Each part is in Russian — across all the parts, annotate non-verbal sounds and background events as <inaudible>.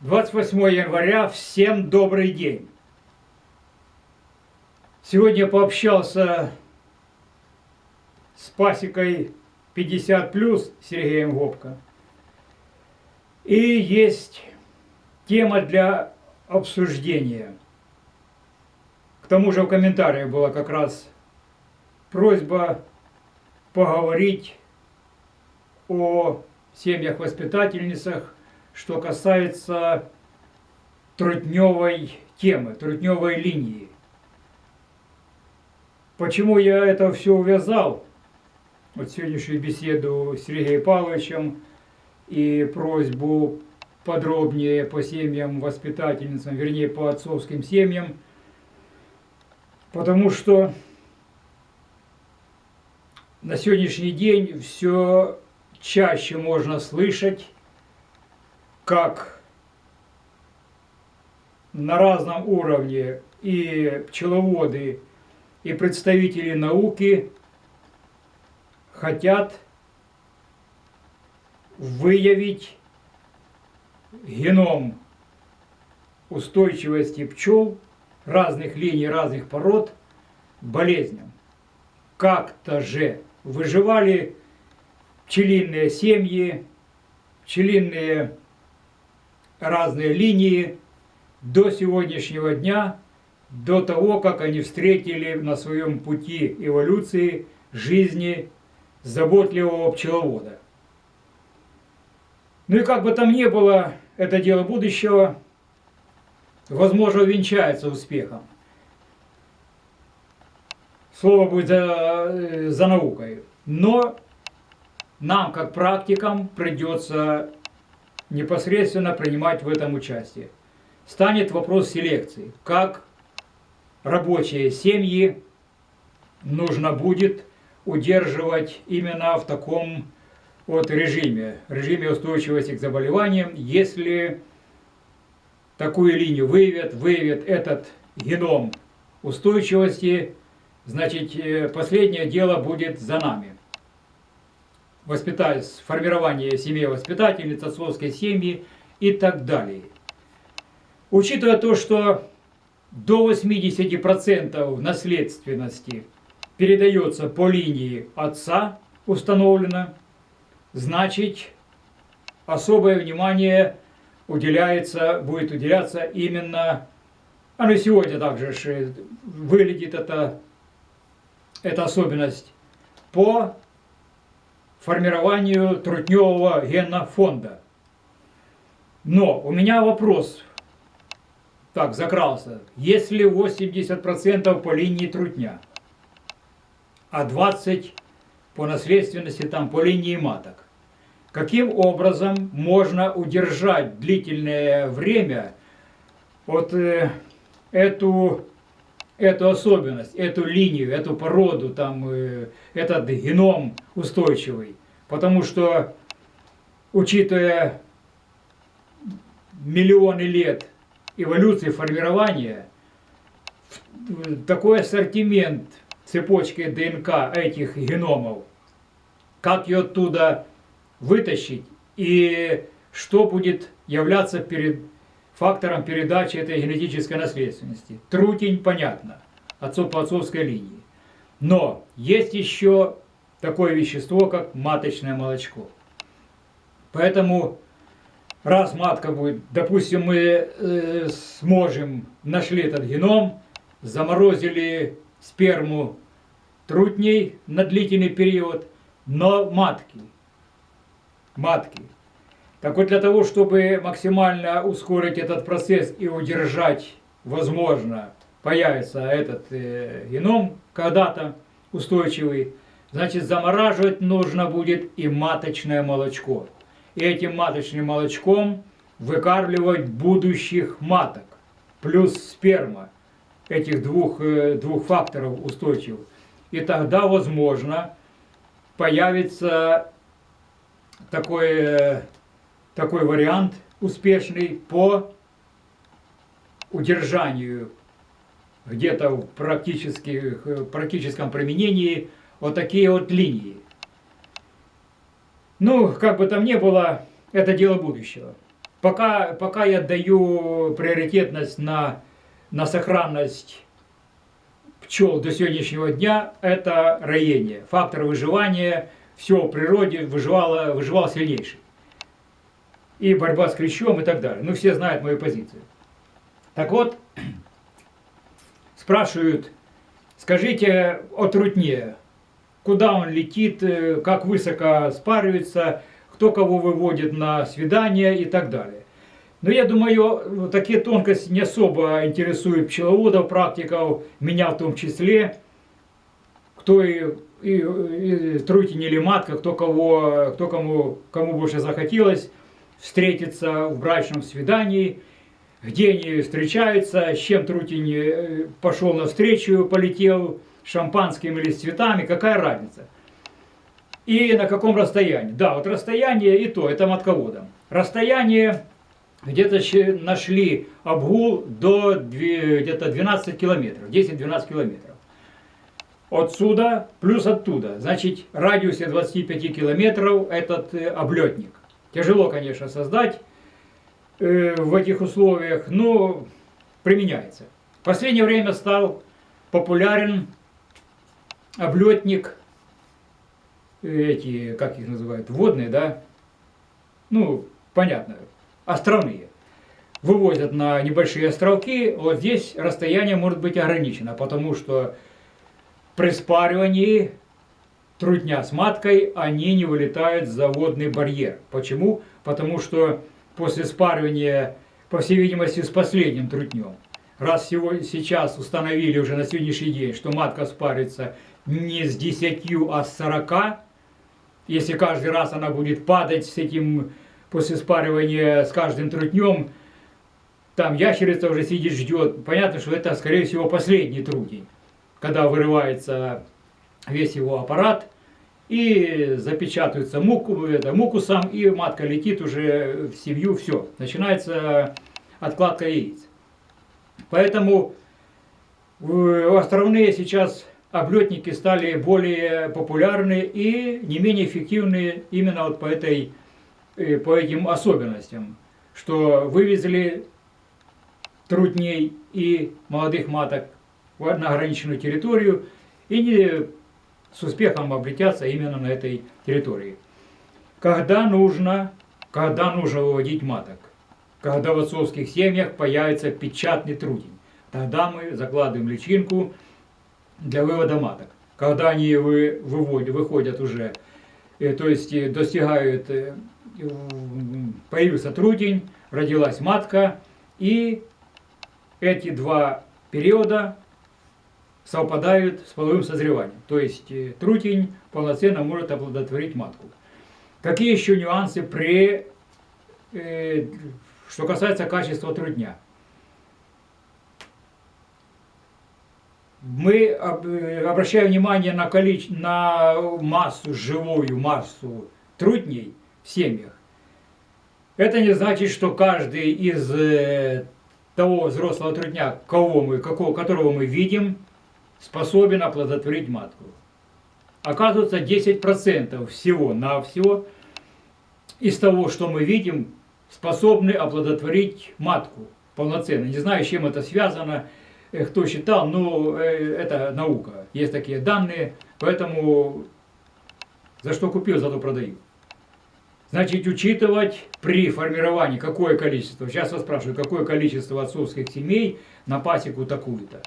28 января, всем добрый день. Сегодня пообщался с пасекой 50 плюс Сергеем Гопко. И есть тема для обсуждения. К тому же в комментариях была как раз просьба поговорить о семьях-воспитательницах, что касается трутневой темы, трутневой линии. Почему я это все увязал? Вот сегодняшнюю беседу с Сергеем Павловичем и просьбу подробнее по семьям воспитательницам, вернее по отцовским семьям, потому что на сегодняшний день все чаще можно слышать, как на разном уровне и пчеловоды, и представители науки хотят выявить геном устойчивости пчел разных линий, разных пород болезням. Как-то же выживали пчелиные семьи, пчелиные разные линии до сегодняшнего дня, до того, как они встретили на своем пути эволюции жизни заботливого пчеловода. Ну и как бы там ни было, это дело будущего, возможно, венчается успехом. Слово будет за, за наукой. Но нам, как практикам, придется непосредственно принимать в этом участие. Станет вопрос селекции. Как рабочие семьи нужно будет удерживать именно в таком вот режиме, режиме устойчивости к заболеваниям, если такую линию выявят, выявят этот геном устойчивости, значит, э, последнее дело будет за нами воспитать, формирование семьи воспитательниц, отцовской семьи и так далее. Учитывая то, что до 80% наследственности передается по линии отца, установлено, значит, особое внимание уделяется, будет уделяться именно, оно и сегодня также выглядит это, эта особенность, по формированию трутневого генофонда. Но у меня вопрос, так, закрался. Если 80% по линии трутня, а 20% по наследственности там по линии маток, каким образом можно удержать длительное время вот э, эту эту особенность, эту линию, эту породу, там, э, этот геном устойчивый. Потому что, учитывая миллионы лет эволюции, формирования, такой ассортимент цепочки ДНК этих геномов, как ее оттуда вытащить и что будет являться перед фактором передачи этой генетической наследственности. Трутень, понятно, отцов по отцовской линии. Но есть еще такое вещество, как маточное молочко. Поэтому, раз матка будет, допустим, мы э, сможем, нашли этот геном, заморозили сперму трутней на длительный период, но матки, матки так вот, для того, чтобы максимально ускорить этот процесс и удержать, возможно, появится этот э, геном когда-то устойчивый, значит, замораживать нужно будет и маточное молочко. И этим маточным молочком выкармливать будущих маток, плюс сперма, этих двух, э, двух факторов устойчивых. И тогда, возможно, появится такое такой вариант успешный по удержанию где-то в практическом применении вот такие вот линии. Ну, как бы там ни было, это дело будущего. Пока, пока я даю приоритетность на, на сохранность пчел до сегодняшнего дня, это роение. Фактор выживания, все в природе выживало, выживал сильнейший. И борьба с клещом и так далее. Ну, все знают мою позицию. Так вот, <clears throat> спрашивают, скажите о трутне, куда он летит, э, как высоко спаривается, кто кого выводит на свидание и так далее. Но я думаю, такие тонкости не особо интересуют пчеловодов, практиков, меня в том числе, кто и, и, и трутень или матка, кто, кого, кто кому, кому больше захотелось встретиться в брачном свидании, где они встречаются, с чем трутень э, пошел навстречу, полетел, шампанским или с цветами, какая разница и на каком расстоянии. Да, вот расстояние и то, это матководом. Расстояние где-то нашли обгул до где-то 12 километров, 10-12 километров. Отсюда плюс оттуда. Значит, радиусе 25 километров этот э, облетник. Тяжело, конечно, создать э, в этих условиях, но применяется. В последнее время стал популярен облетник эти, как их называют, водные, да, ну, понятно, островные. Вывозят на небольшие островки, вот здесь расстояние может быть ограничено, потому что при спаривании трутня с маткой, они не вылетают за водный барьер. Почему? Потому что после спаривания, по всей видимости, с последним трутнем, раз всего сейчас установили уже на сегодняшний день, что матка спарится не с 10, а с 40, если каждый раз она будет падать с этим, после спаривания с каждым трутнем, там ящерица уже сидит, ждет. Понятно, что это, скорее всего, последний трутень, когда вырывается весь его аппарат, и запечатывается муку, это, мукусом, и матка летит уже в семью, все. Начинается откладка яиц. Поэтому островные сейчас облетники стали более популярны и не менее эффективны именно вот по, этой, э, по этим особенностям, что вывезли трудней и молодых маток на ограниченную территорию и не с успехом облетятся именно на этой территории. Когда нужно, когда нужно выводить маток? Когда в отцовских семьях появится печатный трудень. Тогда мы закладываем личинку, для вывода маток. Когда они вы, выводят, выходят уже, э, то есть э, достигают, э, появился трудень, родилась матка, и эти два периода совпадают с половым созреванием. То есть трутень полноценно может оплодотворить матку. Какие еще нюансы при, э, что касается качества трудня? мы э, обращаем внимание на, количе... на массу, живую массу трутней в семьях. Это не значит, что каждый из э, того взрослого трудня, кого мы, какого, которого мы видим, способен оплодотворить матку. Оказывается, 10% всего на всего из того, что мы видим, способны оплодотворить матку полноценно. Не знаю, с чем это связано. Э, кто считал, но э, это наука. Есть такие данные, поэтому за что купил, зато продаю. Значит, учитывать при формировании какое количество, сейчас вас спрашивают, какое количество отцовских семей на пасеку такую-то.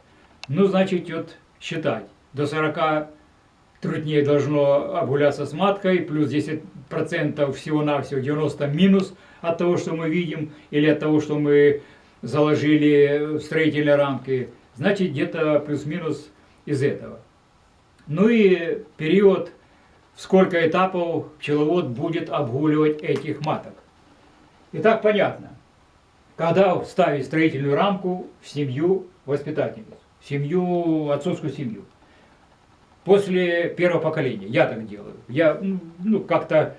Ну, значит, вот считать. До 40 труднее должно обгуляться с маткой, плюс 10% всего-навсего 90 минус от того, что мы видим, или от того, что мы заложили в строительные рамки, значит где-то плюс-минус из этого. Ну и период, сколько этапов пчеловод будет обгуливать этих маток. Итак, понятно, когда ставить строительную рамку в семью воспитательницу, семью, отцовскую семью. После первого поколения, я так делаю. Я ну, ну как-то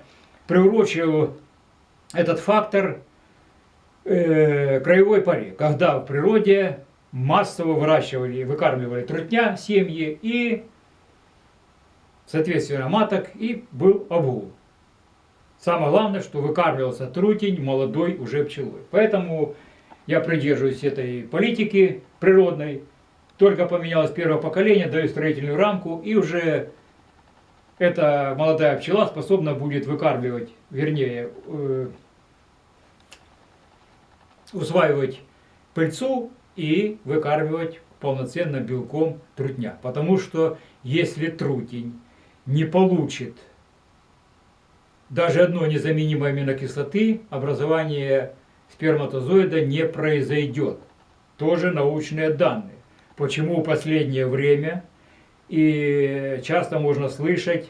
приурочил этот фактор э, краевой паре, когда в природе массово выращивали, выкармливали трутня семьи и, соответственно, маток, и был обгул. Самое главное, что выкармливался трутень молодой уже пчелой. Поэтому я придерживаюсь этой политики природной. Только поменялось первое поколение, даю строительную рамку, и уже эта молодая пчела способна будет выкармливать, вернее, э, усваивать пыльцу и выкармливать полноценно белком трутня. Потому что если трутень не получит даже одной незаменимой аминокислоты, образование сперматозоида не произойдет. Тоже научные данные. Почему в последнее время и часто можно слышать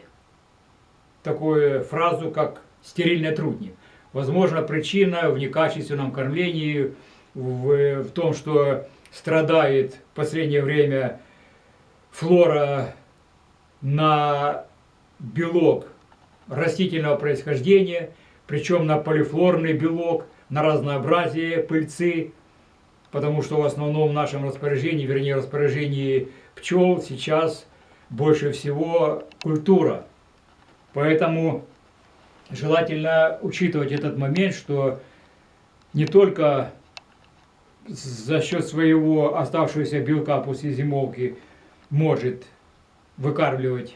такую фразу, как стерильные трутни. Возможно, причина в некачественном кормлении, в, в том, что страдает в последнее время флора на белок растительного происхождения, причем на полифлорный белок, на разнообразие пыльцы, потому что в основном в нашем распоряжении, вернее распоряжении пчел сейчас больше всего культура. Поэтому желательно учитывать этот момент, что не только за счет своего оставшегося белка после зимовки может выкармливать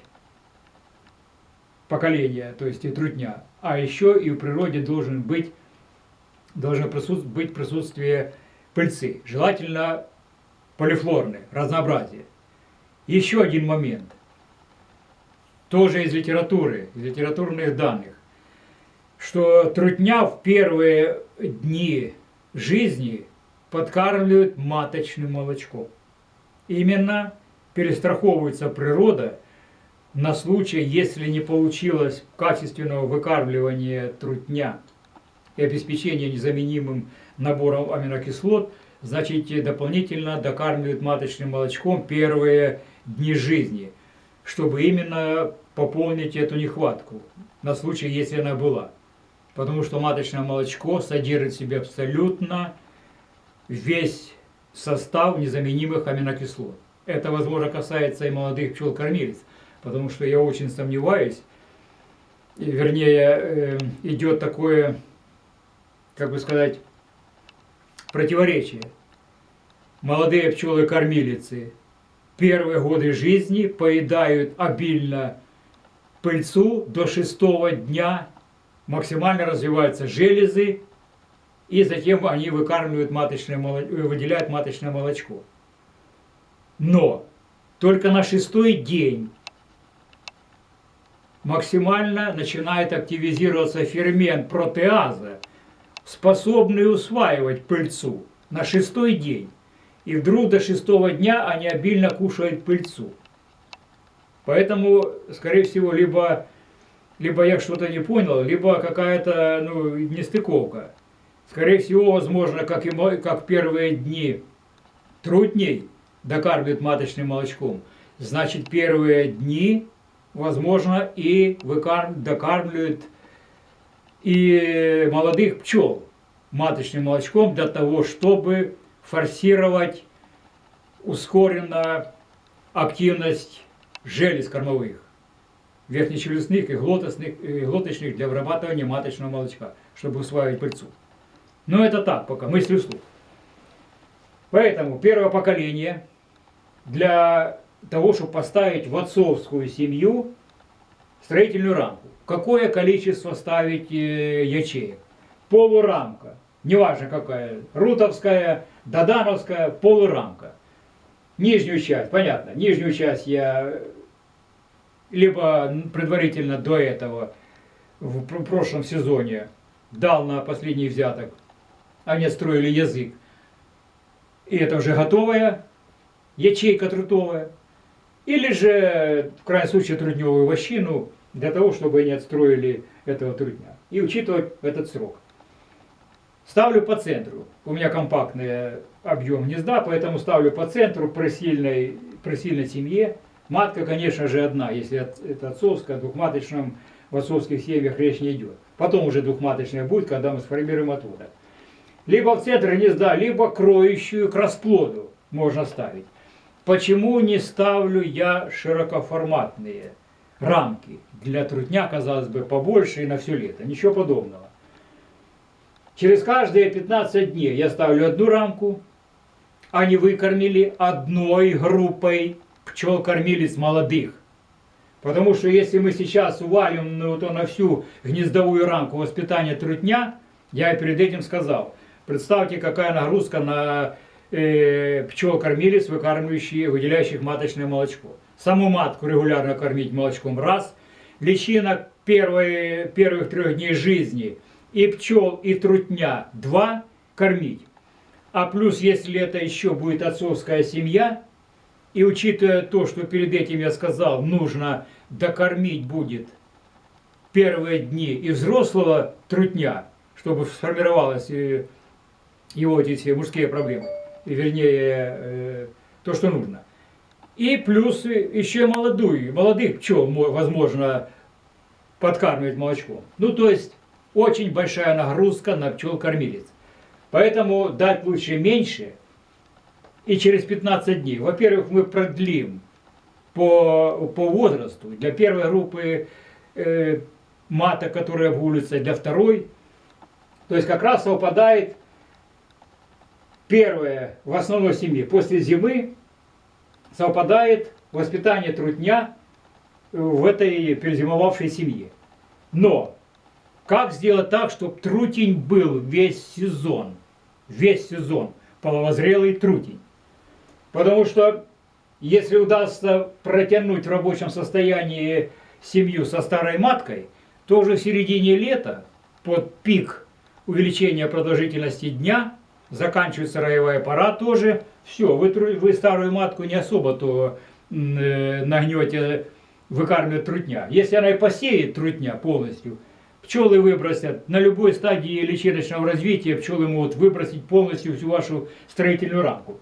поколение, то есть и трудня, а еще и в природе должен быть, должно присутствовать, быть присутствие пыльцы, желательно полифлорное, разнообразие. Еще один момент, тоже из литературы, из литературных данных, что трутня в первые дни жизни подкармливают маточным молочком. Именно перестраховывается природа на случай, если не получилось качественного выкармливания трутня и обеспечения незаменимым набором аминокислот, значит дополнительно докармливают маточным молочком первые дни жизни, чтобы именно пополнить эту нехватку на случай, если она была. Потому что маточное молочко содержит в себе абсолютно весь состав незаменимых аминокислот. Это, возможно, касается и молодых пчел-кормилец, потому что я очень сомневаюсь, вернее, э, идет такое, как бы сказать, противоречие. Молодые пчелы-кормилицы первые годы жизни поедают обильно пыльцу до шестого дня, максимально развиваются железы, и затем они выкармливают маточное молочко, выделяют маточное молочко. Но только на шестой день максимально начинает активизироваться фермент протеаза, способный усваивать пыльцу на шестой день. И вдруг до шестого дня они обильно кушают пыльцу. Поэтому, скорее всего, либо, либо я что-то не понял, либо какая-то ну, нестыковка. Скорее всего, возможно, как, и, как первые дни трудней докармливают маточным молочком, значит, первые дни, возможно, и выкарм, докармливают и молодых пчел маточным молочком для того, чтобы форсировать ускоренно активность желез кормовых, верхнечелюстных и, и глоточных для вырабатывания маточного молочка, чтобы усваивать пыльцу. Но это так пока, мысли вслух. Поэтому первое поколение для того, чтобы поставить в отцовскую семью строительную рамку. Какое количество ставить э, ячеек? Полурамка. Неважно какая. Рутовская, Додановская, полурамка. Нижнюю часть, понятно, нижнюю часть я либо предварительно до этого в прошлом сезоне дал на последний взяток, они строили язык. И это уже готовая ячейка трутовая. Или же, в крайнем случае, трудневую вощину, для того, чтобы они отстроили этого трудня. И учитывать этот срок. Ставлю по центру. У меня компактный объем гнезда, поэтому ставлю по центру при сильной, при сильной семье. Матка, конечно же, одна, если это отцовская, двухматочном в отцовских семьях речь не идет. Потом уже двухматочная будет, когда мы сформируем отводок. Либо в центр гнезда, либо кроющую к расплоду можно ставить. Почему не ставлю я широкоформатные? рамки. Для трутня, казалось бы, побольше и на все лето. Ничего подобного. Через каждые 15 дней я ставлю одну рамку. Они выкормили одной группой пчел-кормилец молодых. Потому что если мы сейчас увалим ну, то на всю гнездовую рамку воспитания трутня, я перед этим сказал, представьте, какая нагрузка на пчел-кормилец, выкармливающих, выделяющих маточное молочко. Саму матку регулярно кормить молочком раз, личинок первые, первых трех дней жизни и пчел, и трутня два кормить. А плюс, если это еще будет отцовская семья, и учитывая то, что перед этим я сказал, нужно докормить будет первые дни и взрослого трутня, чтобы сформировалась э, его эти мужские проблемы, вернее, э, то, что нужно. И плюс еще молодую, молодых пчел, возможно, подкармливать молочком. Ну, то есть, очень большая нагрузка на пчел-кормилец. Поэтому дать лучше меньше – и через 15 дней. Во-первых, мы продлим по, по возрасту. Для первой группы э, мата, которая в улице, для второй. То есть как раз совпадает первое в основной семье. После зимы совпадает воспитание трудня в этой перезимовавшей семье. Но как сделать так, чтобы трутень был весь сезон? Весь сезон. Половозрелый трутень. Потому что если удастся протянуть в рабочем состоянии семью со старой маткой, то уже в середине лета, под пик увеличения продолжительности дня, заканчивается роевая пора тоже, все, вы, вы старую матку не особо-то э, нагнете выкармливать трутня. Если она и посеет трутня полностью, пчелы выбросят. На любой стадии личиночного развития пчелы могут выбросить полностью всю вашу строительную рамку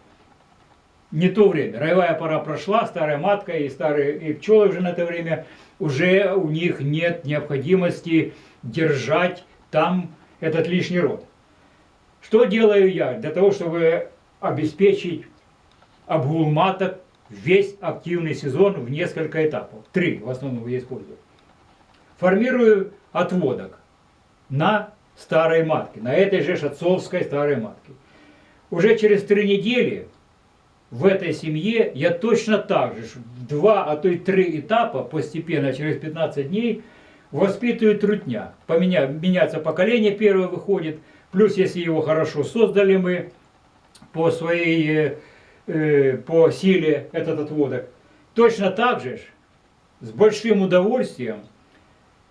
не то время. Роевая пора прошла, старая матка и старые и пчелы уже на это время, уже у них нет необходимости держать там этот лишний род. Что делаю я для того, чтобы обеспечить обгул маток весь активный сезон в несколько этапов? Три в основном я использую. Формирую отводок на старой матке, на этой же отцовской старой матке. Уже через три недели в этой семье я точно так же, два, а то и три этапа постепенно, через 15 дней, воспитываю трутня. Поменя, меняться поколение первое выходит, плюс если его хорошо создали мы по своей, э, по силе этот отводок, точно так же с большим удовольствием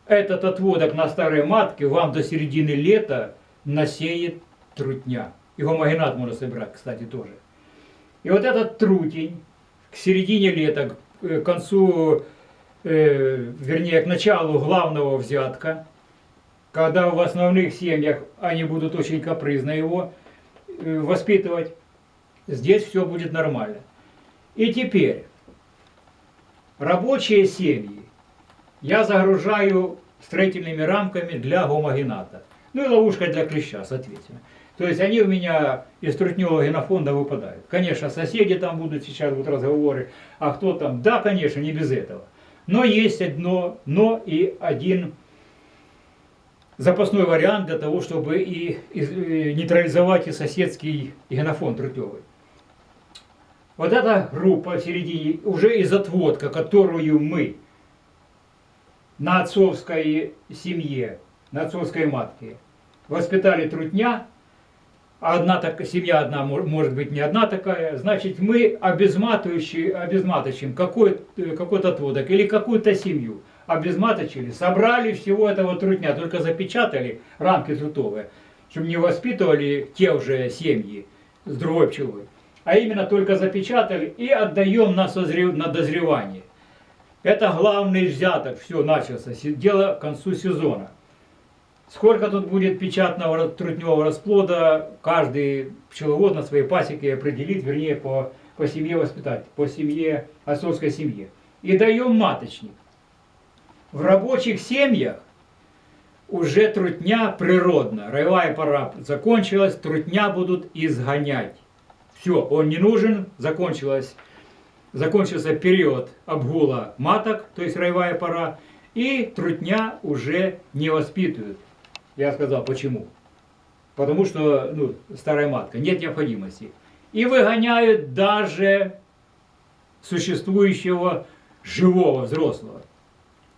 этот отводок на старой матке вам до середины лета насеет трутня. И гомогенат можно собирать, кстати, тоже. И вот этот трутень к середине лета, к концу, э, вернее, к началу главного взятка, когда в основных семьях они будут очень капризно его э, воспитывать, здесь все будет нормально. И теперь, рабочие семьи я загружаю строительными рамками для гомогената. Ну и ловушка для клеща, соответственно. То есть они у меня из трутневого генофонда выпадают. Конечно, соседи там будут сейчас будут разговоры, а кто там? Да, конечно, не без этого. Но есть одно, но и один запасной вариант для того, чтобы и, и нейтрализовать и соседский генофонд трутневый. Вот эта группа в середине, уже из отводка, которую мы на отцовской семье, на отцовской матке воспитали трутня, а одна так, семья одна может быть не одна такая, значит мы обезматывающим какой-то какой отводок или какую-то семью обезматочили, собрали всего этого трутня, только запечатали рамки трутовые, чтобы не воспитывали те уже семьи с другой пчелой, а именно только запечатали и отдаем на, созрев... на дозревание. Это главный взяток, все начался, дело к концу сезона. Сколько тут будет печатного трутневого расплода, каждый пчеловод на своей пасеке определит, вернее, по, по семье воспитать, по семье, отцовской семье. И даем маточник. В рабочих семьях уже трутня природно. Роевая пора закончилась, трутня будут изгонять. Все, он не нужен, закончилась закончился период обгула маток, то есть роевая пора, и трутня уже не воспитывают. Я сказал, почему? Потому что ну, старая матка, нет необходимости. И выгоняют даже существующего живого взрослого.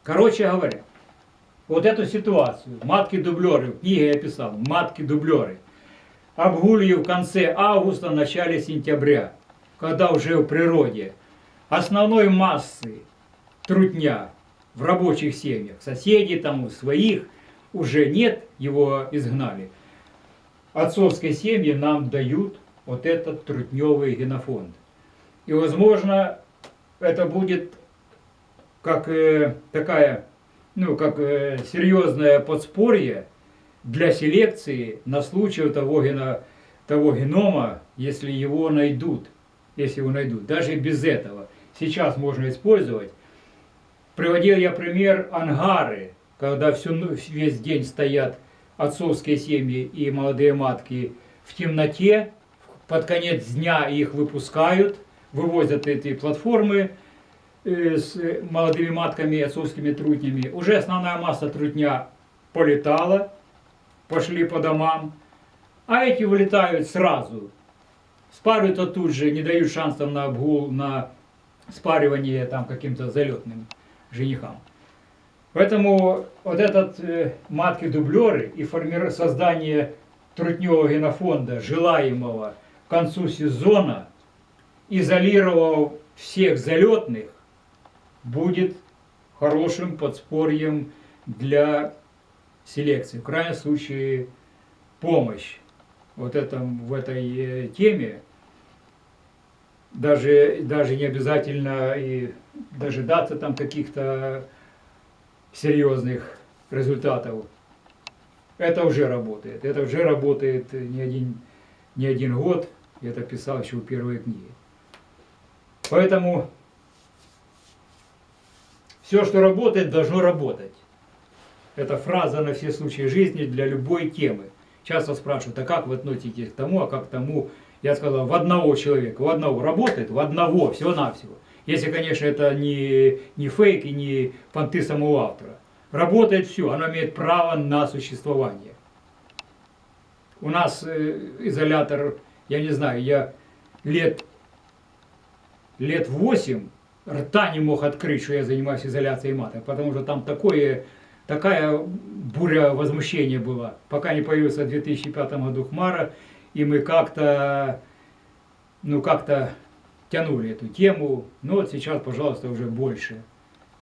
Короче говоря, вот эту ситуацию, матки-дублеры, в книге я писал, матки-дублеры, обгулью в конце августа, начале сентября, когда уже в природе основной массы трутня в рабочих семьях, соседей там, своих, уже нет, его изгнали. Отцовской семьи нам дают вот этот трутневый генофонд. И, возможно, это будет как э, такая, ну, как э, серьезное подспорье для селекции на случай того, гено, того генома, если его найдут. Если его найдут. Даже без этого. Сейчас можно использовать. Приводил я пример ангары, когда всю, весь день стоят отцовские семьи и молодые матки в темноте, под конец дня их выпускают, вывозят эти платформы с молодыми матками и отцовскими трутнями. Уже основная масса трутня полетала, пошли по домам, а эти вылетают сразу. Спаривают тут же, не дают шансов на обгул, на спаривание там каким-то залетным женихам. Поэтому вот этот э, матки-дублеры и форми... создание трутневого генофонда, желаемого к концу сезона, изолировав всех залетных, будет хорошим подспорьем для селекции. В крайнем случае помощь вот этом, в этой э, теме. Даже, даже не обязательно и дожидаться там каких-то серьезных результатов. Это уже работает. Это уже работает не один, не один год. Я это писал еще в первой книге. Поэтому все, что работает, должно работать. Это фраза на все случаи жизни для любой темы. Часто спрашивают, а как вы относитесь к тому, а как к тому? Я сказал, в одного человека, в одного работает, в одного, всего-навсего. Если, конечно, это не, не фейк и не понты самого автора. Работает все, оно имеет право на существование. У нас э, изолятор, я не знаю, я лет, лет 8 рта не мог открыть, что я занимаюсь изоляцией маток, потому что там такое, такая буря возмущения была, пока не появился в 2005 году Хмара, и мы как-то, ну как-то тянули эту тему, но вот сейчас, пожалуйста, уже больше.